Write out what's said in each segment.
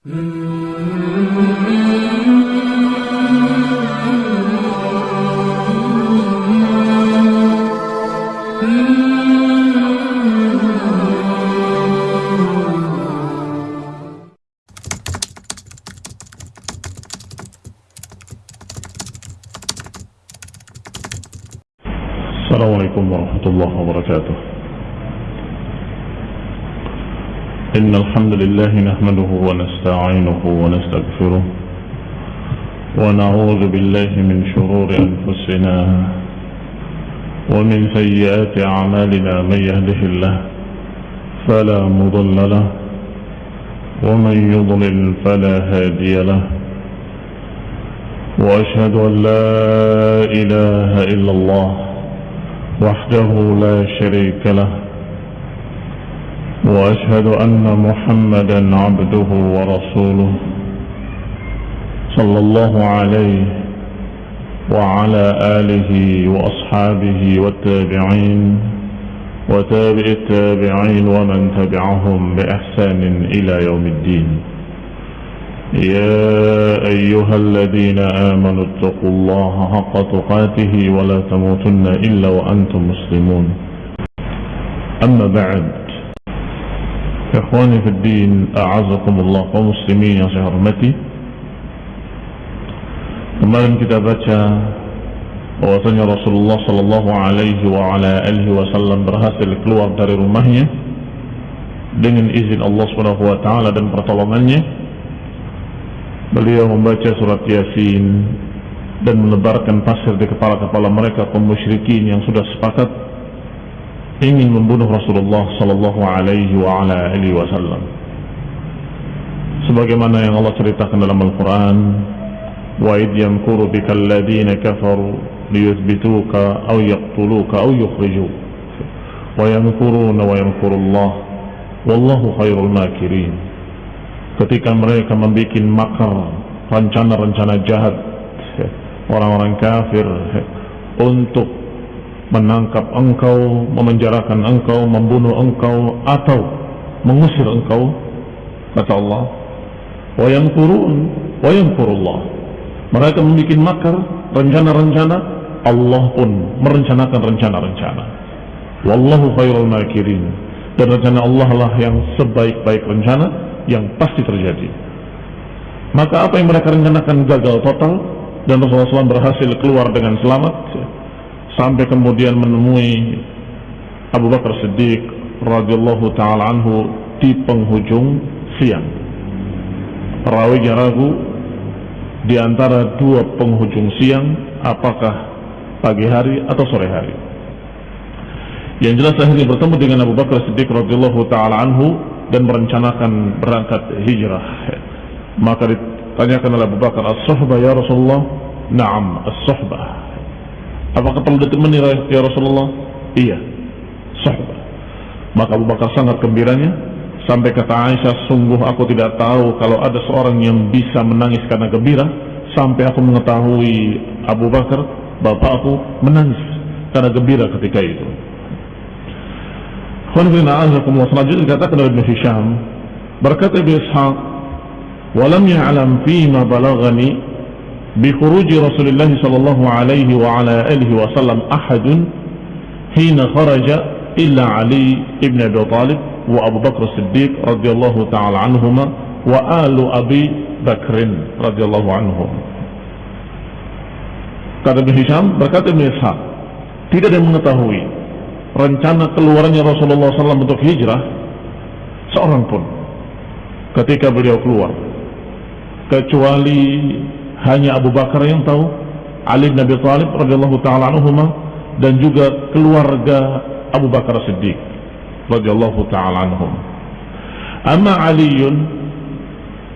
السلام عليكم ورحمة الله وبركاته. الحمد لله نحمده ونستعينه ونستغفره ونعوذ بالله من شرور أنفسنا ومن سيئات أعمالنا من يهده الله فلا مضل له ومن يضلل فلا هادي له وأشهد أن لا إله إلا الله وحده لا شريك له وأشهد أن محمدا عبده ورسوله صلى الله عليه وعلى آله وأصحابه والتابعين وتابع التابعين ومن تبعهم بإحسان إلى يوم الدين. يا أيها الذين آمنوا اتقوا الله حق تقاته ولا تموتن إلا وأنتم مسلمون. أما بعد إخواني في الدين أعزكم الله ومسلمين yang saya hormati Kemarin kita baca bahwasanya Rasulullah sallallahu alaihi wa ala alihi wasallam berhasil keluar dari rumahnya dengan izin Allah Subhanahu wa taala dan pertolongannya beliau membaca surat Yasin dan menebarkan pasir di kepala-kepala mereka kaum musyrikin yang sudah sepakat ingin membunuh Rasulullah sallallahu alaihi wa wasallam. Sebagaimana yang Allah ceritakan dalam Al-Qur'an, "Wa id yamkuru bika alladziina kafaru liyuthbituka aw yaqtuluka aw yukhrijuk." Wa yamkuruna wa yamkurullah wallahu khairul makirin ketika mereka membuat makar rencana-rencana jahat orang-orang kafir untuk menangkap engkau, memenjarakan engkau, membunuh engkau atau mengusir engkau kata Allah wa yamkurun wa yamkurullah mereka membuat makar rencana-rencana Allah pun merencanakan rencana-rencana. Wallahu khairul makirin dan rencana Allah lah yang sebaik-baik rencana yang pasti terjadi. Maka apa yang mereka rencanakan gagal total dan Rasulullah SAW berhasil keluar dengan selamat sampai kemudian menemui Abu Bakar Siddiq radhiyallahu taala anhu di penghujung siang. Perawinya ragu di antara dua penghujung siang apakah pagi hari atau sore hari. Yang jelas akhirnya bertemu dengan Abu Bakar Siddiq radhiyallahu taala anhu dan merencanakan berangkat hijrah. Maka ditanyakan oleh Abu Bakar, "As-suhbah ya Rasulullah?" "Na'am, as-suhbah." Apakah perlu ditemani ya Rasulullah? Iya, suhbah. Maka Abu Bakar sangat gembiranya sampai kata Aisyah, "Sungguh aku tidak tahu kalau ada seorang yang bisa menangis karena gembira sampai aku mengetahui Abu Bakar, bapakku menangis karena gembira ketika itu." Khonfina azakumullah selanjutnya dikatakan oleh Ibn Hisham berkata Ibn Ishaq walam ya'lam fima balagani khuruji Rasulullah sallallahu alaihi wa ala alihi wa sallam ahadun hina kharaja illa Ali ibn Abi Talib wa Abu Bakr Siddiq radhiyallahu ta'ala anhuma wa alu Abi Bakrin radhiyallahu anhum kata Ibn Hisham berkata Ibn Ishaq tidak ada yang mengetahui rencana keluarnya Rasulullah SAW untuk hijrah seorang pun ketika beliau keluar. Kecuali hanya Abu Bakar yang tahu Ali bin Abi Thalib radhiyallahu taala anhuma dan juga keluarga Abu Bakar Siddiq radhiyallahu taala anhum amma Ali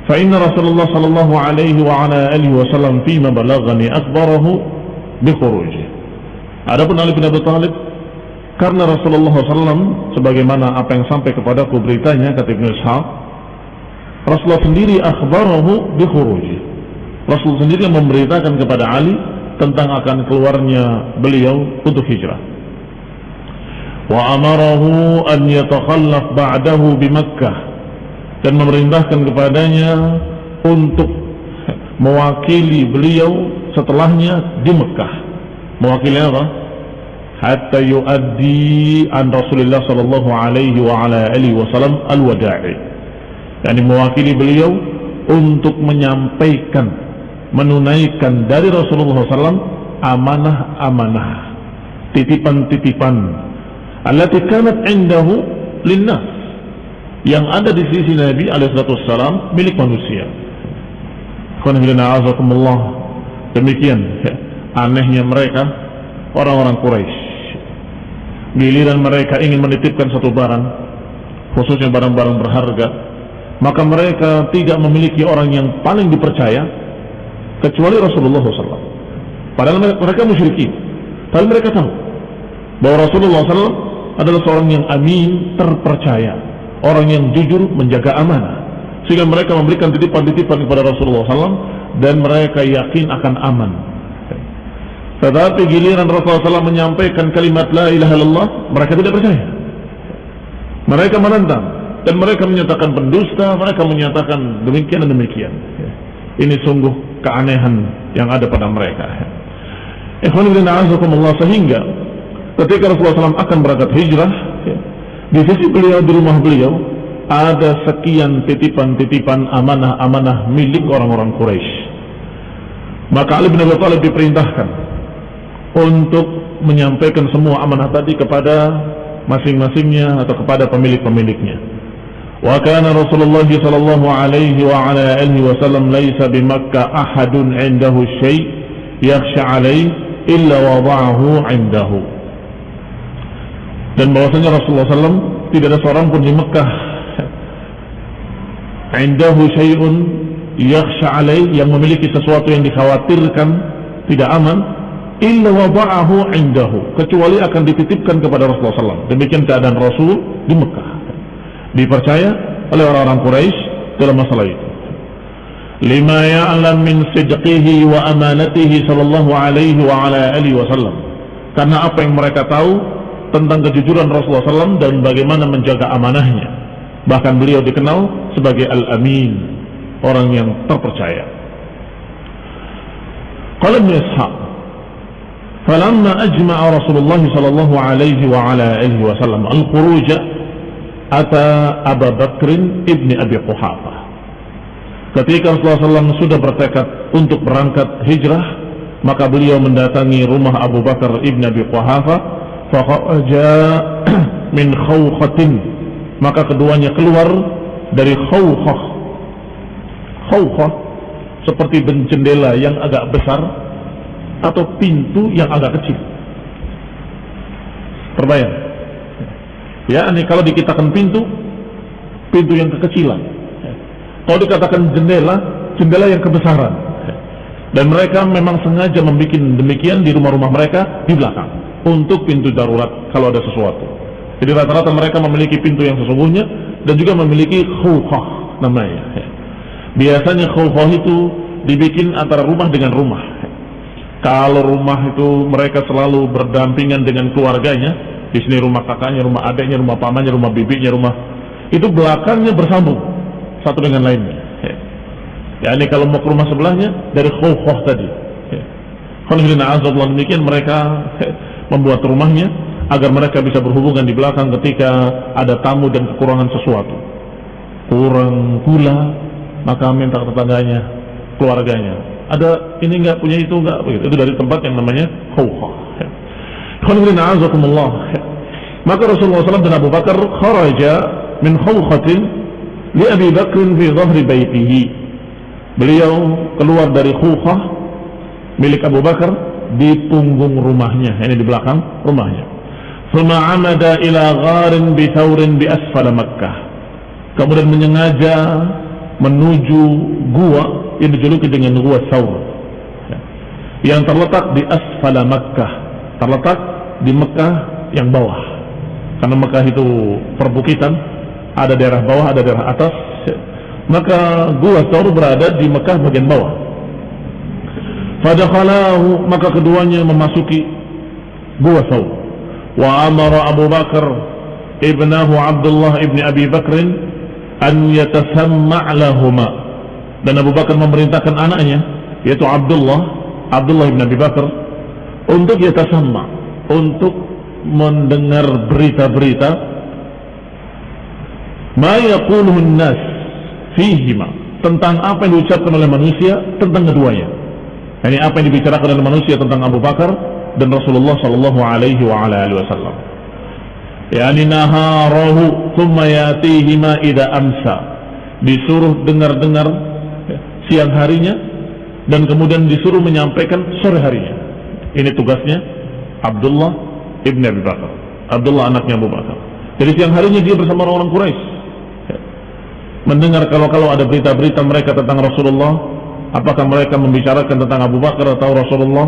فإن رسول الله صلى الله عليه وعلى آله وسلم فيما بلغني أخبره بخروجه Adapun Ali bin Abi Thalib karena Rasulullah SAW sebagaimana apa yang sampai kepadaku beritanya kata Ibnu Ishaq Rasulullah sendiri akhbarahu bi khuruji Rasul sendiri yang memberitakan kepada Ali tentang akan keluarnya beliau untuk hijrah wa amarahu an yatakhallaf ba'dahu bi Makkah dan memerintahkan kepadanya untuk mewakili beliau setelahnya di Mekah. Mewakili apa? Hatta yuaddi an Rasulullah sallallahu alaihi wa ala alihi wasallam al-wada'i. Yani mewakili beliau untuk menyampaikan menunaikan dari Rasulullah SAW amanah-amanah titipan-titipan allati kanat indahu linnas yang ada di sisi Nabi alaihissalam milik manusia. Demikian ya, anehnya mereka orang-orang Quraisy. Giliran mereka ingin menitipkan satu barang, khususnya barang-barang berharga, maka mereka tidak memiliki orang yang paling dipercaya kecuali Rasulullah SAW. Padahal mereka musyrikin, tapi mereka tahu bahwa Rasulullah SAW adalah seorang yang amin, terpercaya, orang yang jujur, menjaga amanah. Sehingga mereka memberikan titipan-titipan kepada Rasulullah SAW dan mereka yakin akan aman. Tetapi giliran Rasulullah SAW menyampaikan kalimat La ilaha illallah, mereka tidak percaya. Mereka menentang dan mereka menyatakan pendusta, mereka menyatakan demikian dan demikian. Ini sungguh keanehan yang ada pada mereka. Sehingga ketika Rasulullah SAW akan berangkat hijrah, di sisi beliau, di rumah beliau, ada sekian titipan-titipan amanah-amanah milik orang-orang Quraisy. Maka Ali bin Abi Thalib diperintahkan untuk menyampaikan semua amanah tadi kepada masing-masingnya atau kepada pemilik-pemiliknya. Kana Rasulullah sallallahu alaihi wa ala alihi wasallam laisa bi Makkah ahadun 'indahu syai' yakhsha 'alaihi illa wada'ahu 'indahu. Dan bahwasanya Rasulullah SAW tidak ada seorang pun di Mekah indahu syai'un yakhsha 'alaihi yang memiliki sesuatu yang dikhawatirkan tidak aman illa wada'ahu indahu kecuali akan dititipkan kepada Rasulullah SAW demikian keadaan Rasul di Mekah dipercaya oleh orang-orang Quraisy dalam masalah itu. Lima ya'lam min sidqihi wa amanatihi sallallahu alaihi wa ala alihi wasallam. Karena apa yang mereka tahu tentang kejujuran Rasulullah SAW dan bagaimana menjaga amanahnya. Bahkan beliau dikenal sebagai Al-Amin, orang yang terpercaya. Qala Ibn Ishaq, "Falamma ajma'a Rasulullah sallallahu alaihi wa ala alihi wasallam al-khuruj Ata Abu Bakrin ibni Abi Quhafa. Ketika Rasulullah SAW sudah bertekad untuk berangkat hijrah, maka beliau mendatangi rumah Abu Bakar ibni Abi Quhafa. Faqaja min khawkhatin. Maka keduanya keluar dari khawkhah. Khawkhah seperti jendela yang agak besar atau pintu yang agak kecil. Terbayang? Ya, ini kalau dikatakan pintu, pintu yang kekecilan. Kalau dikatakan jendela, jendela yang kebesaran. Dan mereka memang sengaja membuat demikian di rumah-rumah mereka di belakang untuk pintu darurat kalau ada sesuatu. Jadi rata-rata mereka memiliki pintu yang sesungguhnya dan juga memiliki khufah namanya. Biasanya khufah itu dibikin antara rumah dengan rumah. Kalau rumah itu mereka selalu berdampingan dengan keluarganya, di sini rumah kakaknya, rumah adiknya, rumah pamannya, rumah bibinya, rumah itu belakangnya bersambung satu dengan lainnya. Ya ini kalau mau ke rumah sebelahnya dari khawfah tadi. Alhamdulillah demikian mereka membuat rumahnya agar mereka bisa berhubungan di belakang ketika ada tamu dan kekurangan sesuatu. Kurang gula, maka minta tetangganya, keluarganya. Ada ini enggak punya itu enggak begitu. Itu dari tempat yang namanya khawfah. Maka Rasulullah SAW dan Abu Bakar kharaja min khawkhatin li Abi Bakr fi dhahri baitihi. Beliau keluar dari khawkhah milik Abu Bakar di punggung rumahnya, ini di belakang rumahnya. Thumma amada ila gharin bi thawrin bi asfala Makkah. Kemudian menyengaja menuju gua yang dijuluki dengan gua Thawr yang terletak di asfala Makkah terletak di Mekah yang bawah. Karena Mekah itu perbukitan ada daerah bawah ada daerah atas maka gua Saur berada di Mekah bagian bawah. Fadakhalahu maka keduanya memasuki gua Saur wa amara Abu Bakar ibnahu Abdullah ibni Abi Bakrin an yatasamma' lahuma dan Abu Bakar memerintahkan anaknya yaitu Abdullah Abdullah bin Abi Bakar untuk yatasamma' untuk mendengar berita-berita ma yaquluhu nas fihima tentang apa yang diucapkan oleh manusia tentang keduanya. Ini apa yang dibicarakan oleh manusia tentang Abu Bakar dan Rasulullah sallallahu alaihi wa ala alihi wasallam. Yani naharahu thumma yatihima ida amsa. Disuruh dengar-dengar siang harinya dan kemudian disuruh menyampaikan sore harinya. Ini tugasnya Abdullah ibn Abi Bakar. Abdullah anaknya Abu Bakar. Jadi siang harinya dia bersama orang-orang Quraisy. Mendengar kalau-kalau ada berita-berita mereka tentang Rasulullah, apakah mereka membicarakan tentang Abu Bakar atau Rasulullah,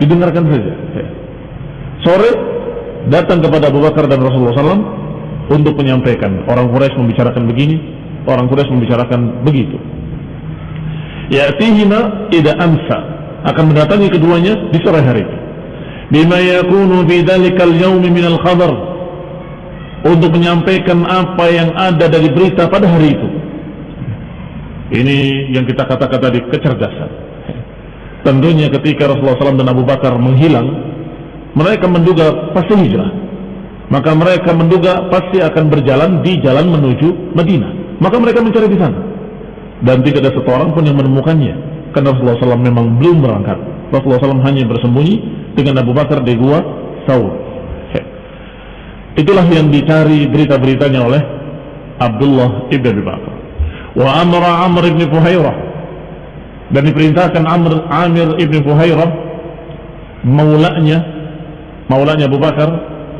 didengarkan saja. Sore datang kepada Abu Bakar dan Rasulullah SAW untuk menyampaikan orang Quraisy membicarakan begini, orang Quraisy membicarakan begitu. Ya'tihima ida amsa akan mendatangi keduanya di sore hari. Bima yakunu fi dzalikal yaumi minal khabar untuk menyampaikan apa yang ada dari berita pada hari itu. Ini yang kita katakan tadi kecerdasan. Tentunya ketika Rasulullah SAW dan Abu Bakar menghilang, mereka menduga pasti hijrah. Maka mereka menduga pasti akan berjalan di jalan menuju Madinah. Maka mereka mencari di sana. Dan tidak ada satu pun yang menemukannya. Karena Rasulullah SAW memang belum berangkat. Rasulullah SAW hanya bersembunyi dengan Abu Bakar di gua Saud. Itulah yang dicari berita-beritanya oleh Abdullah ibn Abi Bakar. Wa amra Amr ibn Fuhairah. Dan diperintahkan Amr Amir ibn Fuhairah maulanya maulanya Abu Bakar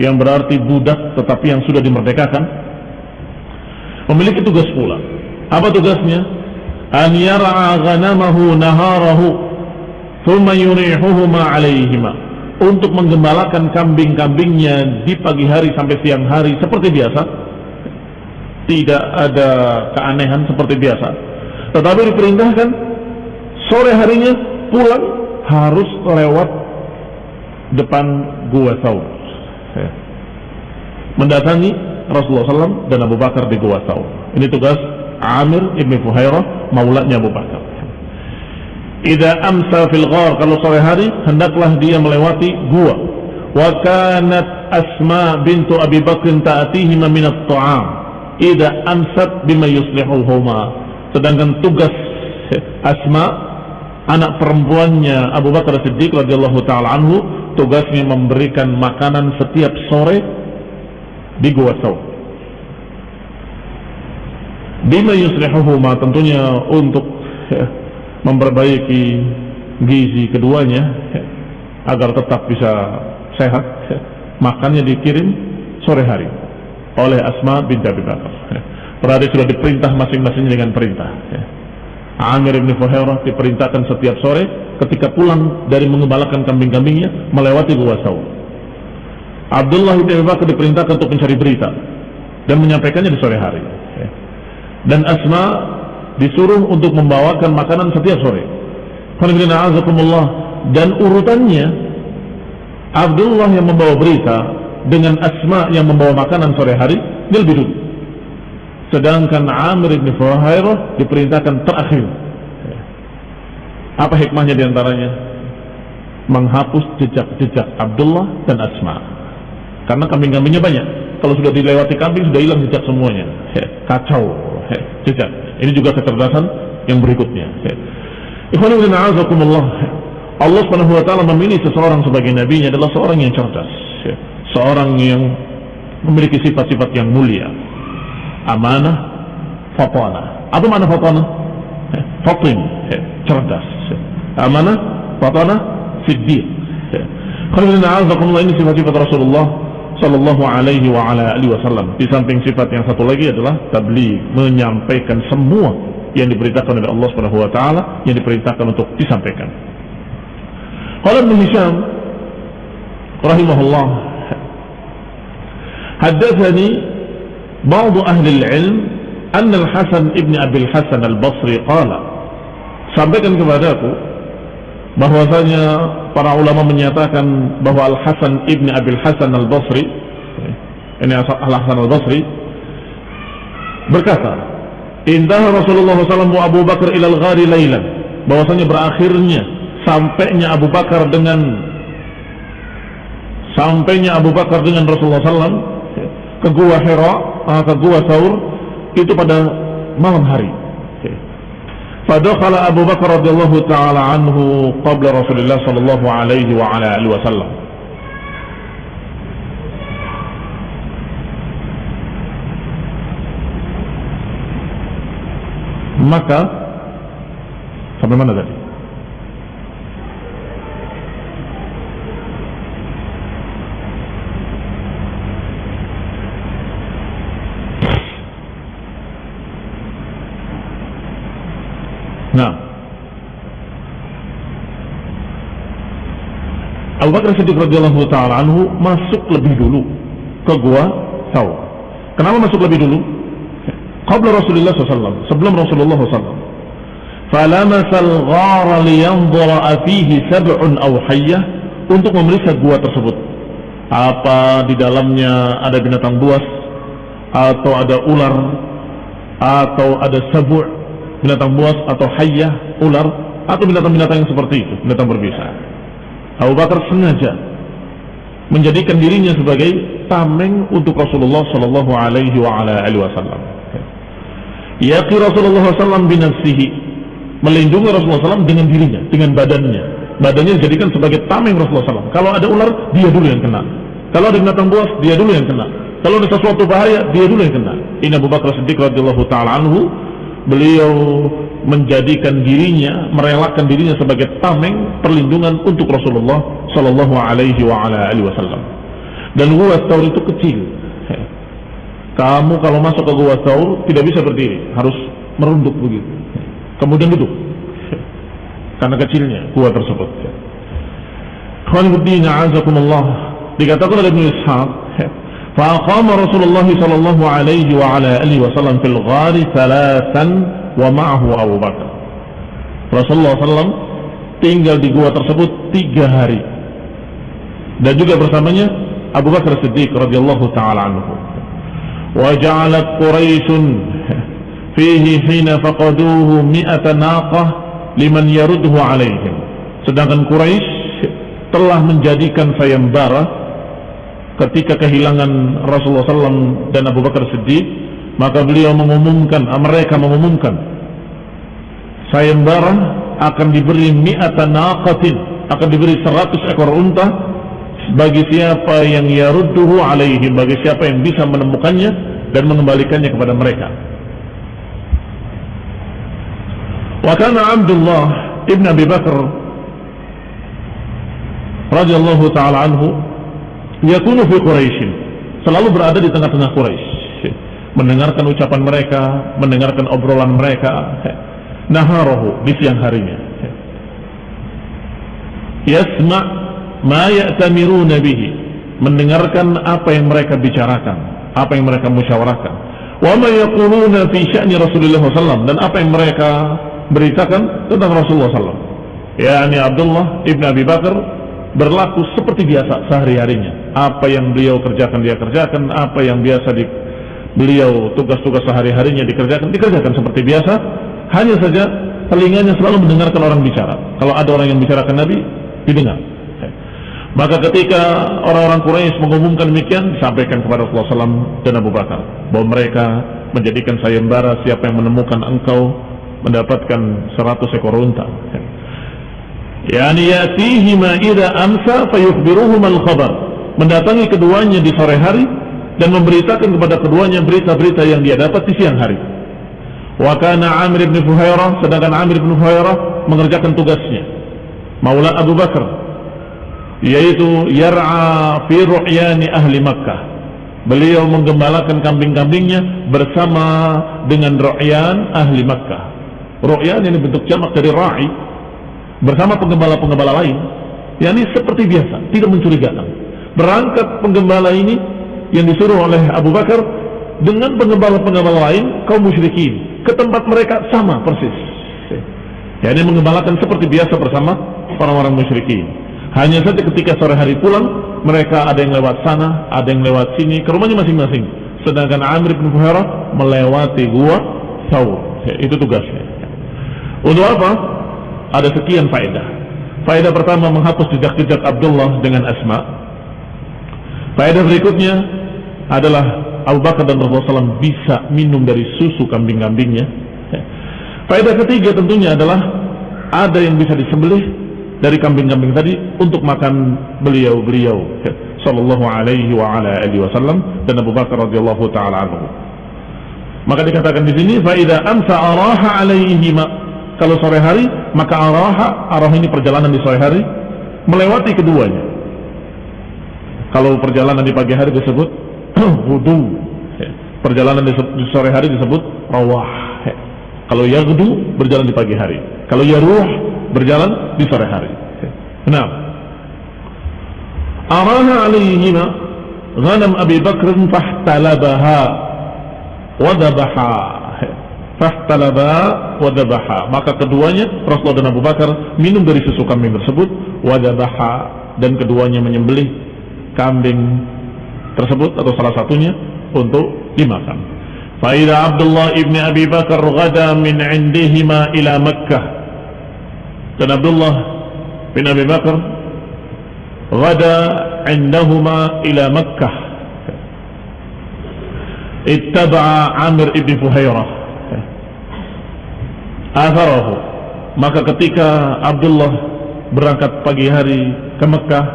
yang berarti budak tetapi yang sudah dimerdekakan memiliki tugas pula. Apa tugasnya? An yar'a ghanamahu naharahu thumma yurihuhuma alaihima untuk menggembalakan kambing-kambingnya di pagi hari sampai siang hari seperti biasa. Tidak ada keanehan seperti biasa. Tetapi diperintahkan sore harinya pulang harus lewat depan gua Saud. Ya. mendatangi Rasulullah SAW dan Abu Bakar di gua Saud. Ini tugas Amir ibn Fuhairah maulanya Abu Bakar Ida amsa fil ghar kalau sore hari hendaklah dia melewati gua. Wa kanat Asma bintu Abi Bakr ta'tihima min at-ta'am ida amsat bima yuslihuhuma sedangkan tugas Asma anak perempuannya Abu Bakar Siddiq radhiyallahu taala anhu tugasnya memberikan makanan setiap sore di gua Saud. Bima yuslihuhuma tentunya untuk ya, memperbaiki gizi keduanya ya, agar tetap bisa sehat. Ya, makannya dikirim sore hari oleh Asma bin Abi Bakar. Berarti sudah diperintah masing-masing dengan perintah. Amir bin Fuhairah diperintahkan setiap sore ketika pulang dari mengembalakan kambing-kambingnya melewati gua Saud. Abdullah bin Abi Bakar diperintahkan untuk mencari berita dan menyampaikannya di sore hari. Dan Asma disuruh untuk membawakan makanan setiap sore. Dan urutannya Abdullah yang membawa berita dengan Asma yang membawa makanan sore hari dia lebih dulu. Sedangkan Amir bin Fuhairah diperintahkan terakhir. Apa hikmahnya di antaranya? Menghapus jejak-jejak Abdullah dan Asma. Karena kambing-kambingnya banyak. Kalau sudah dilewati kambing sudah hilang jejak semuanya. Kacau jejak. Ini juga kecerdasan yang berikutnya. Allah Subhanahu wa taala memilih seseorang sebagai nabinya adalah seorang yang cerdas, seorang yang memiliki sifat-sifat yang mulia. Amanah fatana apa mana fatana fatin cerdas amanah fatana siddiq ini sifat-sifat Rasulullah Sallallahu alaihi wa ala alihi wasallam Di samping sifat yang satu lagi adalah Tabligh, menyampaikan semua Yang diberitakan oleh Allah subhanahu wa ta'ala Yang diperintahkan untuk disampaikan Qala Ibn Hisham Rahimahullah Haddathani بعض أهل العلم أن الحسن ابن أبي الحسن البصري قال sampaikan kepadaku bahwasanya para ulama menyatakan bahwa Al Hasan ibni Abil Hasan Al Basri ini Al Hasan Al Basri berkata Indah Rasulullah SAW Abu Bakar ilal ghari laylan. Bahwasanya berakhirnya sampainya Abu Bakar dengan sampainya Abu Bakar dengan Rasulullah SAW ke gua Hira, ke gua Saur itu pada malam hari. Fadakhala Abu Bakar radhiyallahu taala anhu qabla Rasulullah sallallahu alaihi wa ala alihi wasallam. Maka sampai mana tadi? Nah, Abu Bakar Siddiq radhiyallahu taala anhu masuk lebih dulu ke gua Saur. Kenapa masuk lebih dulu? Qabla Rasulullah SAW, sebelum Rasulullah SAW. Ghara liyanzura fihi sab'un aw hayyah untuk memeriksa gua tersebut. Apa di dalamnya ada binatang buas atau ada ular atau ada sabu' binatang buas atau hayyah, ular atau binatang-binatang yang seperti itu, binatang berbisa. Abu Bakar sengaja menjadikan dirinya sebagai tameng untuk Rasulullah Shallallahu Alaihi Wasallam. Yaqi Rasulullah SAW binafsihi melindungi Rasulullah SAW dengan dirinya, dengan badannya. Badannya dijadikan sebagai tameng Rasulullah SAW. Kalau ada ular, dia dulu yang kena. Kalau ada binatang buas, dia dulu yang kena. Kalau ada sesuatu bahaya, dia dulu yang kena. Ini Abu Bakar Siddiq radhiyallahu taala anhu beliau menjadikan dirinya, merelakan dirinya sebagai tameng perlindungan untuk Rasulullah Sallallahu Alaihi Wasallam. Dan gua Thawr itu kecil. Kamu kalau masuk ke gua Thawr tidak bisa berdiri, harus merunduk begitu. Kemudian duduk. Karena kecilnya gua tersebut. Khawanibuddin azakumullah. Dikatakan oleh Ibn Ishaq, فأقام رسول الله صلى الله عليه وعلى آله وسلم في الغار ثلاثا wa ma'ahu Abu Bakar. Rasulullah SAW tinggal di gua tersebut tiga hari. Dan juga bersamanya Abu Bakar Siddiq radhiyallahu taala anhu. Wa ja'alat Quraisy fihi hina faqaduhu mi'ata naqah liman yaruduhu alaihim. Sedangkan Quraisy telah menjadikan sayembara ketika kehilangan Rasulullah SAW dan Abu Bakar Siddiq maka beliau mengumumkan ah, mereka mengumumkan sayembara akan diberi mi'atan naqatin akan diberi 100 ekor unta bagi siapa yang yarudduhu alaihi bagi siapa yang bisa menemukannya dan mengembalikannya kepada mereka. Wa kana Abdullah ibn Abi Bakar radhiyallahu taala anhu yakunu fi Quraisy selalu berada di tengah-tengah Quraisy mendengarkan ucapan mereka mendengarkan obrolan mereka naharahu di siang harinya yasma ma ya'tamiruna bihi mendengarkan apa yang mereka bicarakan apa yang mereka musyawarahkan. Wa ma yaquluna fi sya'ni Rasulullah SAW dan apa yang mereka beritakan tentang Rasulullah SAW yakni Abdullah ibn Abi Bakar berlaku seperti biasa sehari-harinya. Apa yang beliau kerjakan dia kerjakan, apa yang biasa di beliau tugas-tugas sehari-harinya dikerjakan, dikerjakan seperti biasa. Hanya saja telinganya selalu mendengarkan orang bicara. Kalau ada orang yang bicarakan Nabi, didengar. Maka ketika orang-orang Quraisy mengumumkan demikian, disampaikan kepada Rasulullah SAW dan Abu Bakar bahwa mereka menjadikan sayembara siapa yang menemukan engkau mendapatkan 100 ekor unta yani yatihima idza amsa fayukhbiruhum al-khabar mendatangi keduanya di sore hari dan memberitakan kepada keduanya berita-berita yang dia dapat di siang hari. Wa kana Amir bin Fuhairah sedangkan Amir bin Fuhairah mengerjakan tugasnya. Maula Abu Bakar yaitu yar'a fi ahli Makkah. Beliau menggembalakan kambing-kambingnya bersama dengan ru'yan ahli Makkah. Ru'yan ini bentuk jamak dari ra'i bersama penggembala-penggembala lain. Yakni seperti biasa tidak mencurigakan. Berangkat penggembala ini yang disuruh oleh Abu Bakar dengan penggembala-penggembala lain kaum musyrikin ke tempat mereka sama persis yakni menggembalakan seperti biasa bersama orang-orang musyrikin hanya saja ketika sore hari pulang mereka ada yang lewat sana ada yang lewat sini ke rumahnya masing-masing sedangkan Amir bin Fuhairah melewati gua Thawr. Itu tugasnya. Untuk apa? Ada sekian faedah. Faedah pertama menghapus jejak-jejak Abdullah dengan Asma. Faedah berikutnya adalah Abu Bakar dan Rasulullah SAW bisa minum dari susu kambing-kambingnya. Faedah ketiga tentunya adalah ada yang bisa disembelih dari kambing-kambing tadi untuk makan beliau-beliau sallallahu alaihi wa ala alihi wasallam dan Abu Bakar radhiyallahu taala anhu. Maka dikatakan di sini fa idza amsa araha alaihi kalau sore hari maka araha arah ini perjalanan di sore hari melewati keduanya. Kalau perjalanan di pagi hari disebut wudu. Perjalanan di sore hari disebut rawah. Kalau yaghdu berjalan di pagi hari. Kalau yaruh berjalan di sore hari. Nah, araha alaihima ghanam Abi Bakr fahtalabaha wadabaha fahtalaba wadabaha maka keduanya Rasulullah dan Abu Bakar minum dari susu kambing tersebut wadabaha dan keduanya menyembelih kambing tersebut atau salah satunya untuk dimakan. Faidah Abdullah ibni Abi Bakar gada min indihima ila Makkah. Dan Abdullah bin Abi Bakar gada indahuma ila Makkah. Ittaba'a Amir ibn Fuhairah. Atharahu. Maka ketika Abdullah berangkat pagi hari ke Mekah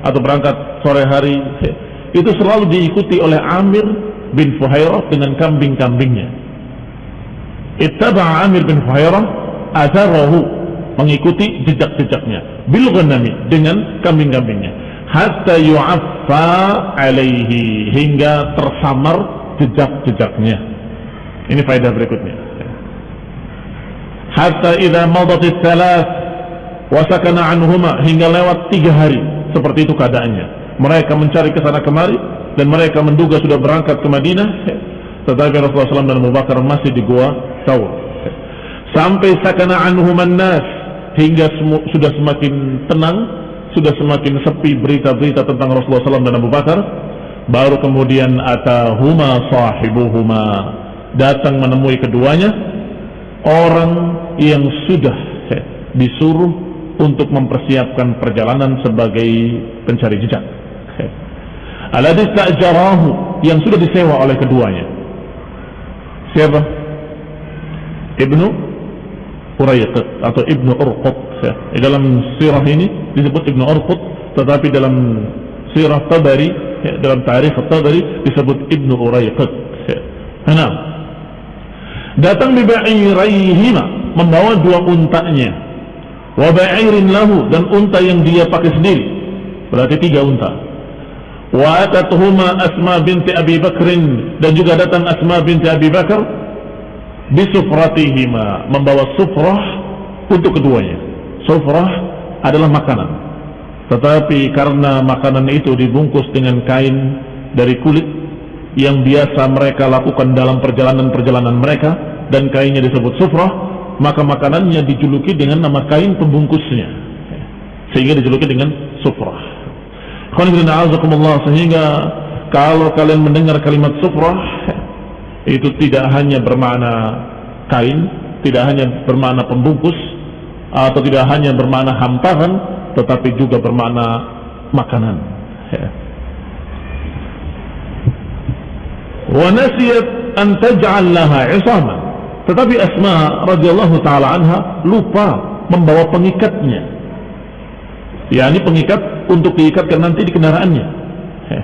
atau berangkat sore hari itu selalu diikuti oleh Amir bin Fuhairah dengan kambing-kambingnya ittaba'a Amir bin Fuhairah atharahu mengikuti jejak-jejaknya bil ghanami dengan kambing-kambingnya hatta yu'affa alaihi hingga tersamar jejak-jejaknya. Ini faedah berikutnya. Hatta idza madat tsalas wa sakana anhuma hingga lewat tiga hari seperti itu keadaannya. Mereka mencari ke sana kemari dan mereka menduga sudah berangkat ke Madinah tetapi Rasulullah SAW dan Abu Bakar masih di gua Thawr. Sampai sakana anhuman nas hingga sudah semakin tenang, sudah semakin sepi berita-berita tentang Rasulullah SAW dan Abu Bakar baru kemudian atahuma sahibuhuma datang menemui keduanya orang yang sudah disuruh untuk mempersiapkan perjalanan sebagai pencari jejak aladis ta'jarahu yang sudah disewa oleh keduanya. Siapa? Ibnu Urayqat atau Ibnu Urqut. Di dalam sirah ini disebut Ibnu Urqut tetapi dalam sirah Tabari ya, dalam tarikh Tabari disebut Ibnu Urayqat ya. Enam datang biba'iraihima membawa dua untanya. Wa ba'irin lahu dan unta yang dia pakai sendiri. Berarti tiga unta wa Asma binti Abi Bakrin dan juga datang Asma binti Abi Bakar bisufratihima membawa sufrah untuk keduanya sufrah adalah makanan tetapi karena makanan itu dibungkus dengan kain dari kulit yang biasa mereka lakukan dalam perjalanan-perjalanan mereka dan kainnya disebut sufrah, maka makanannya dijuluki dengan nama kain pembungkusnya. Sehingga dijuluki dengan sufrah. Sehingga kalau kalian mendengar kalimat sufrah itu tidak hanya bermakna kain, tidak hanya bermakna pembungkus atau tidak hanya bermakna hamparan, tetapi juga bermakna makanan. Wa nasiyat an taj'al. Tetapi Asma radhiyallahu taala anha lupa membawa pengikatnya. Ya, ini pengikat untuk diikatkan nanti di kendaraannya. Ya.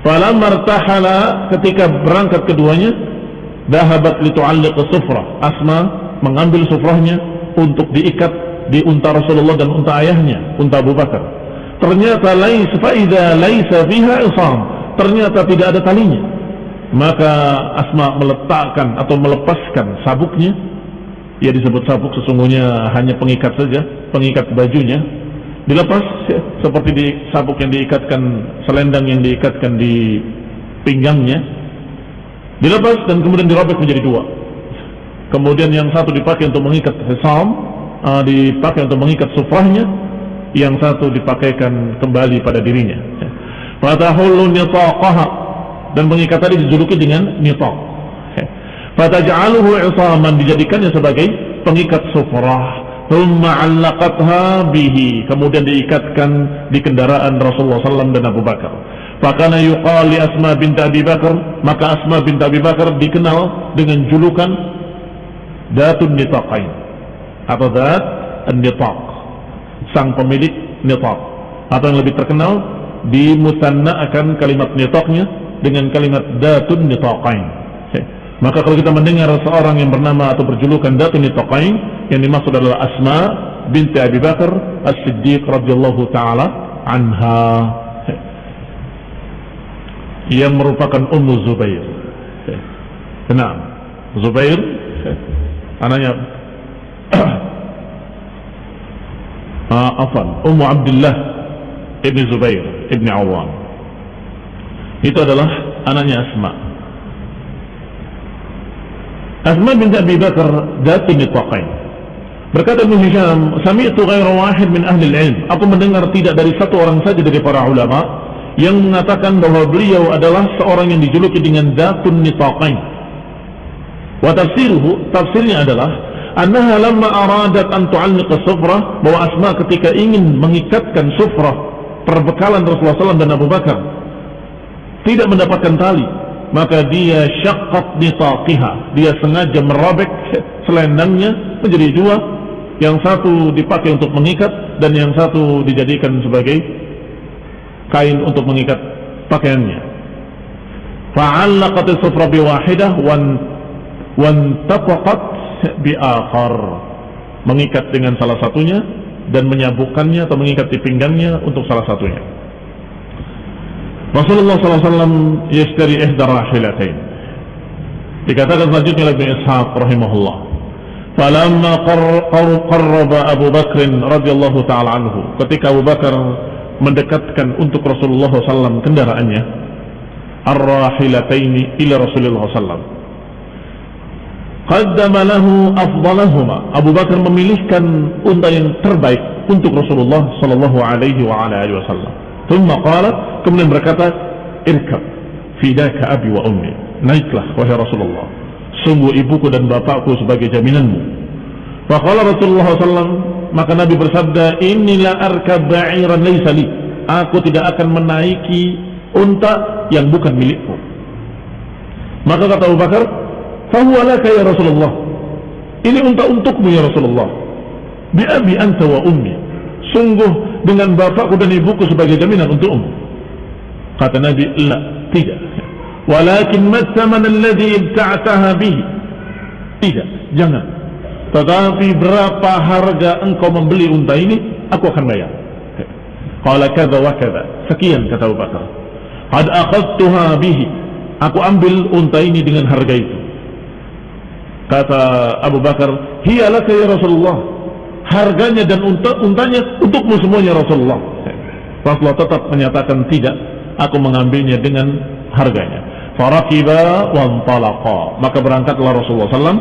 Falamma martahala ketika berangkat keduanya, dahabat litu'alliq sufrah. Asma mengambil sufrahnya untuk diikat di unta Rasulullah dan unta ayahnya, unta Abu Bakar. Ternyata laisa faida laisa fiha isam. Ternyata tidak ada talinya. Maka Asma meletakkan atau melepaskan sabuknya. Ya disebut sabuk sesungguhnya hanya pengikat saja, pengikat bajunya. Dilepas seperti di sabuk yang diikatkan selendang yang diikatkan di pinggangnya. Dilepas dan kemudian dirobek menjadi dua. Kemudian yang satu dipakai untuk mengikat hisam, uh, dipakai untuk mengikat sufrahnya. Yang satu dipakaikan kembali pada dirinya. Fatahullu nitaqaha. Dan mengikat tadi dijuluki dengan nitaq. Fataj'aluhu 'isaman dijadikannya sebagai pengikat sufrah thumma bihi. Kemudian diikatkan di kendaraan Rasulullah SAW dan Abu Bakar. Fakana yuqal li Asma bint Abi Bakar. Maka Asma bint Abi Bakar dikenal dengan julukan Datun Nitaqain. Atau Dat Nitaq sang pemilik nitaq. Atau yang lebih terkenal dimusanna akan kalimat nitaqnya dengan kalimat Datun Nitaqain maka kalau kita mendengar seorang yang bernama atau berjulukan Datun Nitaqain yang dimaksud adalah Asma binti Abi Bakar As-Siddiq radhiyallahu taala anha. Yang merupakan Ummu Zubair. Nah, Zubair anaknya. Uh, afan Ummu Abdullah ibni Zubair ibni Awam. Itu adalah anaknya Asma Asma bin Abi Bakar nitaqain. Berkata Ibn Hisham, Sami'tu ghaira wahid min ahli ilm. Aku mendengar tidak dari satu orang saja dari para ulama yang mengatakan bahwa beliau adalah seorang yang dijuluki dengan datun nitaqain. Wa tafsiruhu, tafsirnya adalah annaha lamma aradat an tu'alliqa bahwa Asma ketika ingin mengikatkan sufrah perbekalan Rasulullah SAW dan Abu Bakar tidak mendapatkan tali maka dia syaqqat nitaqiha dia sengaja merobek selendangnya menjadi dua. Yang satu dipakai untuk mengikat dan yang satu dijadikan sebagai kain untuk mengikat pakaiannya. Fa'allaqat as-sufra biwahidah wan wantaqat biakhar. Mengikat dengan salah satunya dan menyabukkannya atau mengikat di pinggangnya untuk salah satunya Rasulullah SAW yashtari ihda rahilatain. Dikatakan selanjutnya oleh Ishaq rahimahullah. Falamma qarraba Abu Bakr radhiyallahu taala anhu. Ketika Abu Bakar mendekatkan untuk Rasulullah SAW kendaraannya, ar-rahilataini ila Rasulullah SAW. Qaddama lahu afdalahuma. Abu Bakar memilihkan unta yang terbaik untuk Rasulullah sallallahu alaihi wa ala wasallam. Thumma qala kemudian berkata irkab fidaka abi wa ummi. Naiklah wahai Rasulullah. Sungguh ibuku dan bapakku sebagai jaminanmu. Faqala Rasulullah SAW maka Nabi bersabda inilah arkab ba'iran laysa li. Aku tidak akan menaiki unta yang bukan milikku. Maka kata Abu Bakar fahuwa laka ya Rasulullah? Ini unta untukmu ya Rasulullah. Bi abi anta wa ummi. Sungguh dengan bapakku dan ibuku sebagai jaminan untukmu kata Nabi la tidak. Walakin matsaman alladhi ibta'taha bihi tidak jangan. Tetapi berapa harga engkau membeli unta ini aku akan bayar. Qala kadza wa kadza sekian kata Abu Bakar. Qad akhadtuha bihi. Aku ambil unta ini dengan harga itu. Kata Abu Bakar hiya laka ya Rasulullah harganya dan unta, untanya untukmu semuanya Rasulullah. Rasulullah tetap menyatakan tidak, aku mengambilnya dengan harganya. Farakiba wantalaqa. Maka berangkatlah Rasulullah SAW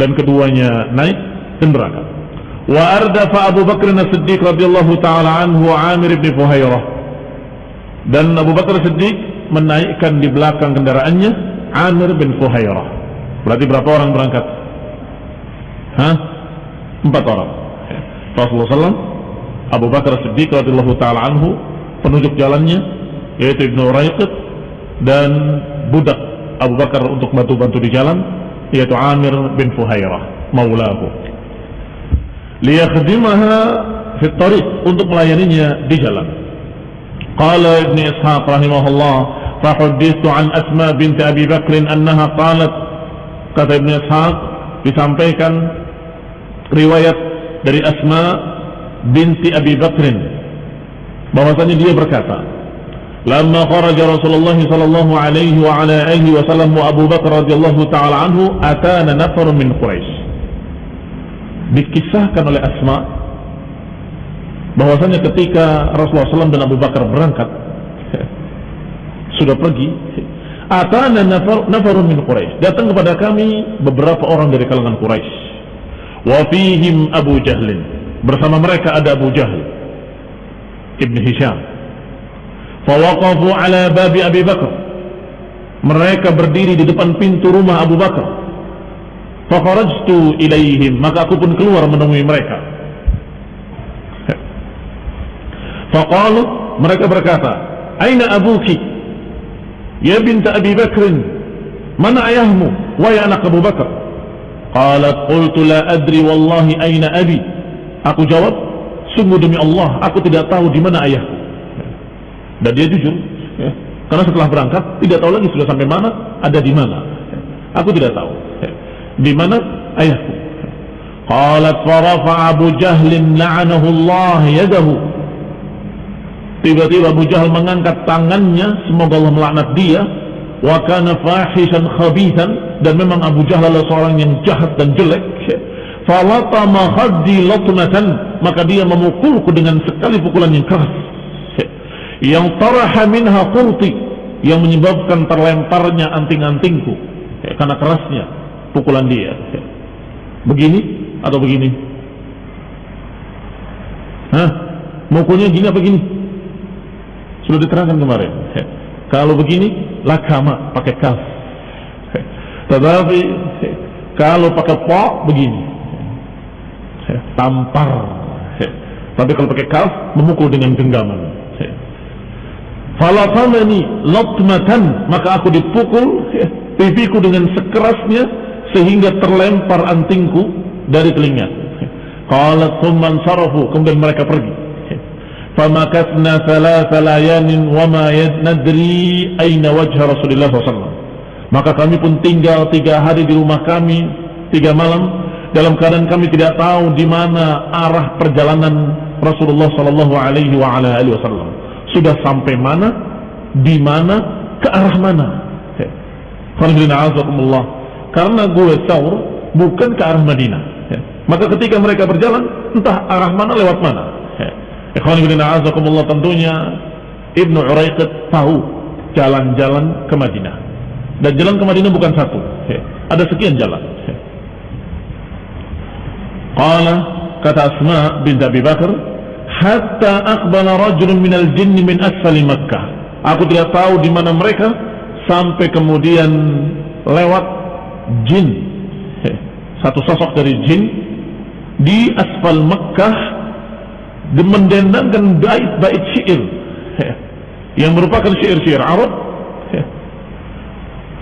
dan keduanya naik dan berangkat. Wa ardafa Abu Bakr As-Siddiq radhiyallahu taala anhu Amir bin Fuhairah. Dan Abu Bakar Siddiq menaikkan di belakang kendaraannya Amir bin Fuhairah. Berarti berapa orang berangkat? Hah? Empat orang. Rasulullah SAW Abu Bakar Siddiq radhiyallahu taala anhu penunjuk jalannya yaitu Ibnu Raiqid dan budak Abu Bakar untuk bantu-bantu di jalan yaitu Amir bin Fuhairah maulahu. Liyakhdimaha fi tariq untuk melayaninya di jalan. Qala Ibnu Ishaq rahimahullah fahuddithu an Asma binti Abi Bakr annaha qalat kata Ibnu Ishaq disampaikan riwayat dari Asma binti Abi Bakrin bahwasanya dia berkata Lama kharaja Rasulullah sallallahu alaihi wa ala alihi wasallam wa Abu Bakar radhiyallahu taala anhu atana nafar min Quraisy dikisahkan oleh Asma bahwasanya ketika Rasulullah SAW dan Abu Bakar berangkat sudah pergi atana nafar, nafarun min Quraisy datang kepada kami beberapa orang dari kalangan Quraisy Wafihim Abu Jahlin. Bersama mereka ada Abu Jahl Ibn Hisham. Fawaqafu ala babi Abi Bakar. Mereka berdiri di depan pintu rumah Abu Bakar. Fakharajtu ilaihim maka aku pun keluar menemui mereka. Faqalu mereka berkata aina abuki? Ya binta Abi Bakrin mana ayahmu? Wahai anak Abu Bakar qalat qultu la adri wallahi aina abi aku jawab sungguh demi Allah aku tidak tahu di mana ayahku dan dia jujur ya. karena setelah berangkat tidak tahu lagi sudah sampai mana ada di mana aku tidak tahu ya. di mana ayahku qalat farafa Abu Jahlin la'anahu Allah yadahu tiba-tiba Abu Jahal mengangkat tangannya semoga Allah melaknat dia wa kana fahishan khabithan dan memang Abu Jahal adalah seorang yang jahat dan jelek. Falatama khaddi latmatan maka dia memukulku dengan sekali pukulan yang keras. Yang taraha minha qurti yang menyebabkan terlemparnya anting-antingku. Karena kerasnya pukulan dia. Begini atau begini? Hah? mukulnya gini apa gini? Sudah diterangkan kemarin kalau begini lakama pakai kaf. Tetapi kalau pakai po begini. Tampar. Tapi kalau pakai kaf memukul dengan genggaman. Falatamani latmatan maka aku dipukul pipiku dengan sekerasnya sehingga terlempar antingku dari telinga. Qalat thumma sarafu kemudian mereka pergi famakasna thalatha layanin wama nadri aina wajha Rasulullah SAW maka kami pun tinggal tiga hari di rumah kami tiga malam dalam keadaan kami tidak tahu di mana arah perjalanan Rasulullah Sallallahu Alaihi Wasallam sudah sampai mana, di mana, ke arah mana. Karena gue sahur bukan ke arah Madinah. Maka ketika mereka berjalan, entah arah mana lewat mana. Ikhwan ibn a'azakumullah tentunya Ibnu Uraiqid tahu jalan-jalan ke Madinah. Dan jalan ke Madinah bukan satu. Ada sekian jalan. Qala kata Asma bin Abi Bakar, hatta aqbala rajulun minal jinni min asfali Makkah. Aku tidak tahu di mana mereka sampai kemudian lewat jin. Satu sosok dari jin di asfal Makkah mendendangkan bait-bait syair yang merupakan syair-syair Arab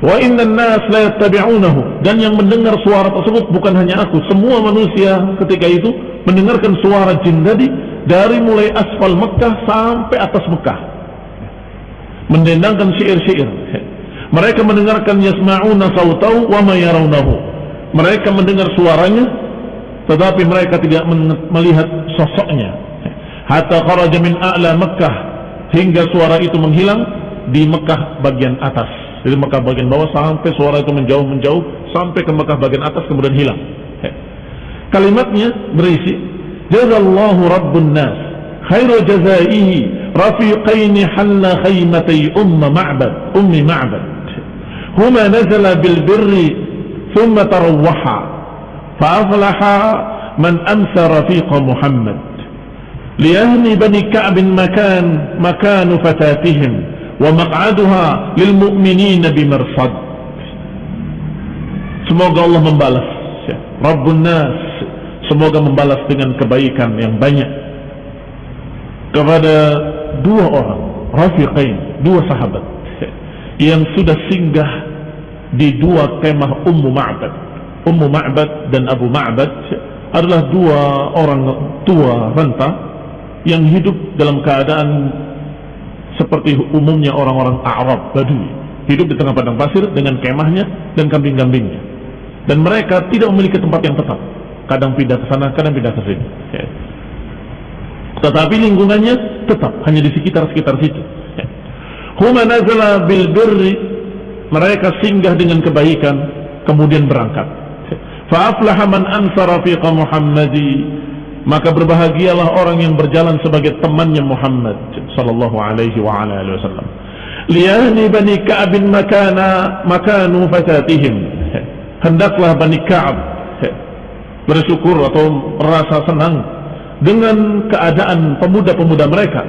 Wa inna nas la yattabi'unahu dan yang mendengar suara tersebut bukan hanya aku, semua manusia ketika itu mendengarkan suara jin tadi dari mulai asfal Mekah sampai atas Mekah. Mendendangkan syair-syair. Mereka mendengarkan yasma'una sautau wa ma yarawnahu. Mereka mendengar suaranya tetapi mereka tidak melihat sosoknya. Hatta kharaja min a'la Mekah hingga suara itu menghilang di Mekah bagian atas. Dari Mekah bagian bawah sampai suara itu menjauh-menjauh sampai ke Mekah bagian atas kemudian hilang. Kalimatnya berisi Jazallahu Rabbun Nas khairu jazaihi rafiqaini halla khaymatay umma ma'bad ummi ma'bad. Huma nazala bil birri thumma tarawwaha fa aflaha man amsa rafiqa Muhammad لأهل بني كعب مكان مكان فتاتهم wa maq'aduha lil mu'minina bimarsad semoga Allah membalas ya. Rabbun nas semoga membalas dengan kebaikan yang banyak kepada dua orang rafiqain dua sahabat ya, yang sudah singgah di dua kemah Ummu Ma'bad Ummu Ma'bad dan Abu Ma'bad ya, adalah dua orang tua renta yang hidup dalam keadaan seperti umumnya orang-orang Arab Badui. Hidup di tengah padang pasir dengan kemahnya dan kambing-kambingnya. Dan mereka tidak memiliki tempat yang tetap. Kadang pindah ke sana kadang pindah ke sini. Ya. tetapi lingkungannya tetap hanya di sekitar-sekitar situ. Ya. huma nazala bil birri mereka singgah dengan kebaikan kemudian berangkat. Fa aflaha man ansara Muhammadi maka berbahagialah orang yang berjalan sebagai temannya Muhammad sallallahu alaihi wa wasallam. Liyahni bani Ka'ab makana makanu fatatihim hendaklah bani Ka'ab bersyukur atau merasa senang dengan keadaan pemuda-pemuda mereka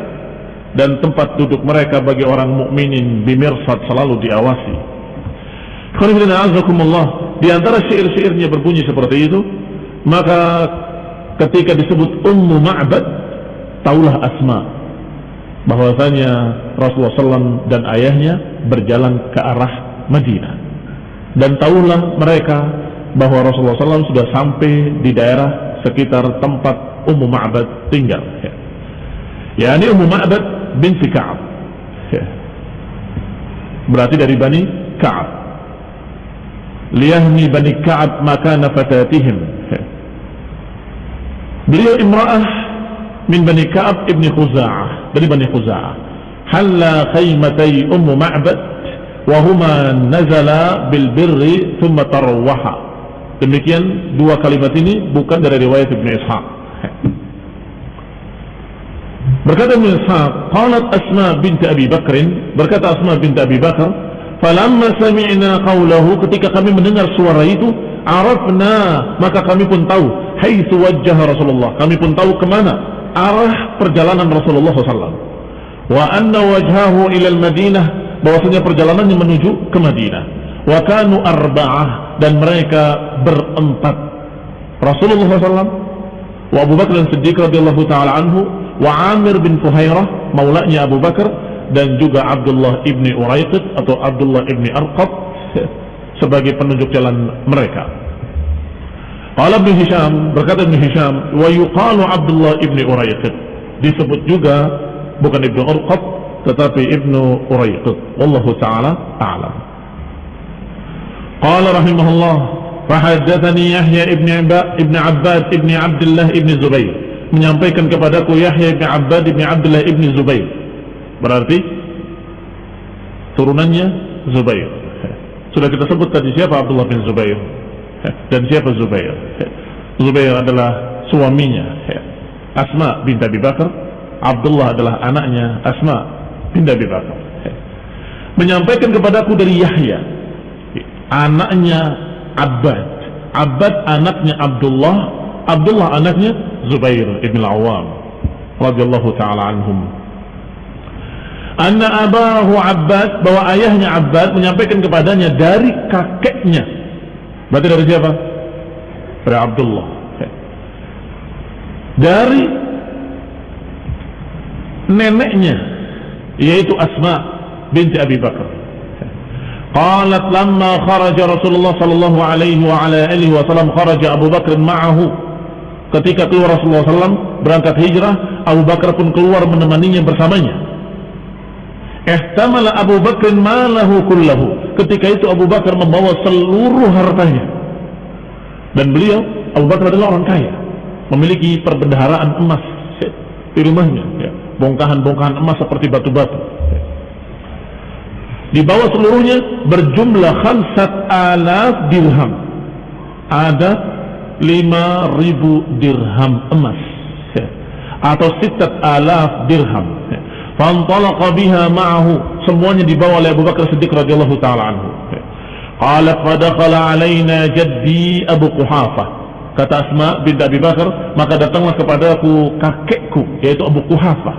dan tempat duduk mereka bagi orang mukminin bimirsad selalu diawasi. Di antara syair-syairnya berbunyi seperti itu, maka ketika disebut Ummu Ma'bad, taulah Asma bahwasanya Rasulullah SAW dan ayahnya berjalan ke arah Madinah. Dan tahulah mereka bahwa Rasulullah SAW sudah sampai di daerah sekitar tempat Ummu Ma'bad tinggal. Ya, ini Ummu Ma'bad binti Ka'ab. Berarti dari Bani Ka'ab. Liyahmi Bani Ka'ab makana fatatihim. Ya. Beliau imra'ah min Bani Ka'ab ibni Khuza'ah. Dari Bani Khuza'ah. Halla khaymatay Ummu Ma'bad wahuma nazala bil birri thumma tarwaha. Demikian dua kalimat ini bukan dari riwayat Ibn Ishaq. Berkata Ibn Ishaq, qalat Asma binti Abi Bakrin, berkata Asma binti Abi Bakar, falamma sami'na qawlahu ketika kami mendengar suara itu, arafna, maka kami pun tahu, haitsu wajjah Rasulullah. Kami pun tahu ke mana arah perjalanan Rasulullah SAW. Wa anna wajhahu ila al-Madinah, bahwasanya perjalanannya menuju ke Madinah. Wa kanu arba'ah dan mereka berempat. Rasulullah SAW, wa Abu Bakar Siddiq radhiyallahu taala anhu, wa Amir bin Fuhairah, maulanya Abu Bakar dan juga Abdullah ibni Uraiqid atau Abdullah ibni Arqab sebagai penunjuk jalan mereka. Qala Ibn Hisham, berkata Ibn Hisham, wa yuqalu Abdullah ibnu Urayqut Disebut juga bukan ibnu Urqat tetapi ibnu Urayqut Wallahu taala a'lam. Qala rahimahullah, fahadatani Yahya Ibn Ibn Abbad ibnu Abdullah ibnu Zubair menyampaikan kepadaku Yahya bin Abbad bin Abdullah ibnu Zubair. Berarti turunannya Zubair sudah kita sebut tadi siapa Abdullah bin Zubair? Dan siapa Zubair? Zubair adalah suaminya. Asma bin Abi Bakar. Abdullah adalah anaknya Asma bin Abi Bakar. Menyampaikan kepadaku dari Yahya anaknya Abbad. Abbad anaknya Abdullah. Abdullah anaknya Zubair ibn al-Awwam. Radhiyallahu taala anhum Anna abahu Abbas bahwa ayahnya Abbas menyampaikan kepadanya dari kakeknya. Berarti dari siapa? Dari Abdullah. Dari neneknya yaitu Asma binti Abi Bakar. Qalat lamma kharaja Rasulullah sallallahu alaihi wa ala alihi wasallam kharaja Abu Bakar ma'ahu. Ketika keluar Rasulullah SAW berangkat hijrah, Abu Bakar pun keluar menemaninya bersamanya ihtamala Abu Bakar malahu kullahu. Ketika itu Abu Bakar membawa seluruh hartanya. Dan beliau Abu Bakar adalah orang kaya. Memiliki perbendaharaan emas di rumahnya ya. bongkahan-bongkahan emas seperti batu-batu. Dibawa seluruhnya berjumlah khamsat alaf dirham. Ada lima ribu dirham emas atau sitat alaf dirham fantalaqa biha ma'ahu semuanya dibawa oleh Abu Bakar Siddiq radhiyallahu taala anhu qalat fadakhala alaina jaddi Abu Quhafah kata Asma bin Abi Bakar maka datanglah kepadaku kakekku yaitu Abu Quhafah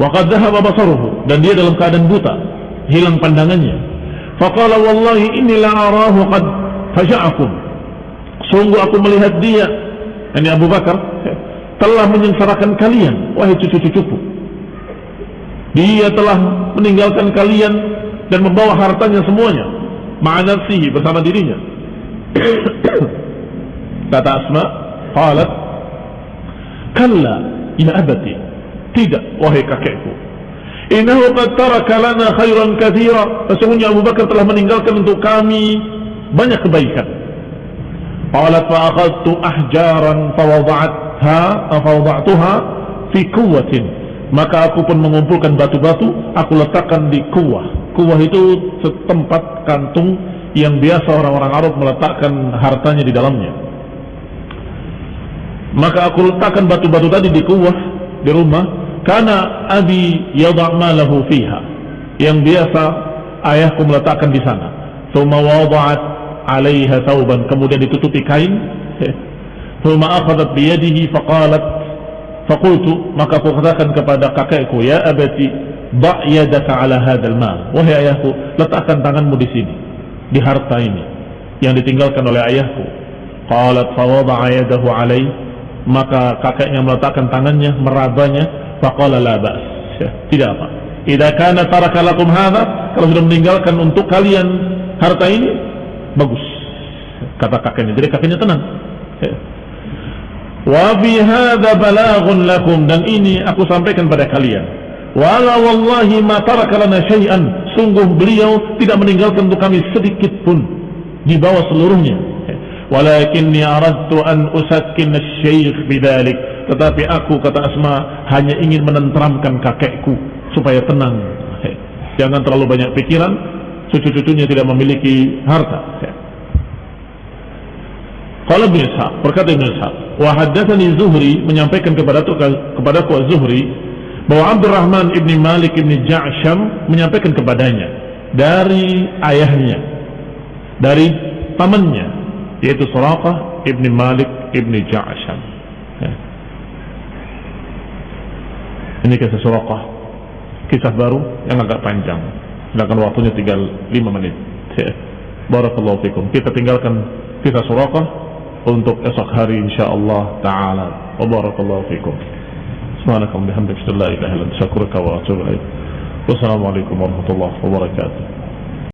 wa qad dhahaba basaruhu dan dia dalam keadaan buta hilang pandangannya. Faqala wallahi inni la arahu qad faja'akum. Sungguh aku melihat dia, ini Abu Bakar, telah menyengsarakan kalian, wahai cucu-cucuku. Dia telah meninggalkan kalian dan membawa hartanya semuanya, ma'anafsihi bersama dirinya. Kata Asma, qalat, Kalla, ya abati. Tidak, wahai kakekku. Innahu qad taraka lana khairan katsira. Sesungguhnya Abu Bakar telah meninggalkan untuk kami banyak kebaikan. Qalat fa akhadtu ahjaran fa wada'atha fa wada'tuha fi quwwatin. Maka aku pun mengumpulkan batu-batu, aku letakkan di kuwah. Kuwah itu setempat kantung yang biasa orang-orang Arab meletakkan hartanya di dalamnya. Maka aku letakkan batu-batu tadi di kuwah di rumah karena abi yadha' malahu fiha. Yang biasa ayahku meletakkan di sana. Thumma wada'at 'alaiha thawban, kemudian ditutupi kain. Thumma akhadhat biyadihi faqalat faqultu maka aku katakan kepada kakekku ya abati da' yadaka 'ala hadzal mal. Wahai ayahku, letakkan tanganmu di sini. di harta ini yang ditinggalkan oleh ayahku. Qalat fawada'a yadahu alai maka kakeknya meletakkan tangannya merabanya faqala la ba's. Ya, tidak apa. Idza kana taraka lakum hadha kalau sudah meninggalkan untuk kalian harta ini bagus. Kata kakeknya. Jadi kakeknya tenang. Wa fi hadza balaghun lakum dan ini aku sampaikan pada kalian. Wala wallahi ma taraka lana syai'an. Sungguh beliau tidak meninggalkan untuk kami sedikit pun di bawah seluruhnya. Walakinni aradtu an usakkin asy-syekh. Tetapi aku kata Asma hanya ingin menenteramkan kakekku supaya tenang. Jangan terlalu banyak pikiran, cucu-cucunya tidak memiliki harta. Kalau Ibn Ishaq, berkata Ibn Ishaq, wa haddatsani Zuhri menyampaikan kepada kepada ku Zuhri bahwa Abdurrahman ibni Malik ibni Ja'sham menyampaikan kepadanya dari ayahnya, dari pamannya, yaitu Suraqah ibni Malik ibni Ja'sham. Ya. Ini kisah Suraqah, kisah baru yang agak panjang. Sedangkan waktunya tinggal 5 menit. Ya. Barakallahu fikum. Kita tinggalkan kisah Suraqah untuk esok hari insyaallah taala. Wa barakallahu fikum. Subhanakallahumma bihamdika la ilaha illa anta astaghfiruka wa atubu ilaik. Wassalamualaikum warahmatullahi wabarakatuh.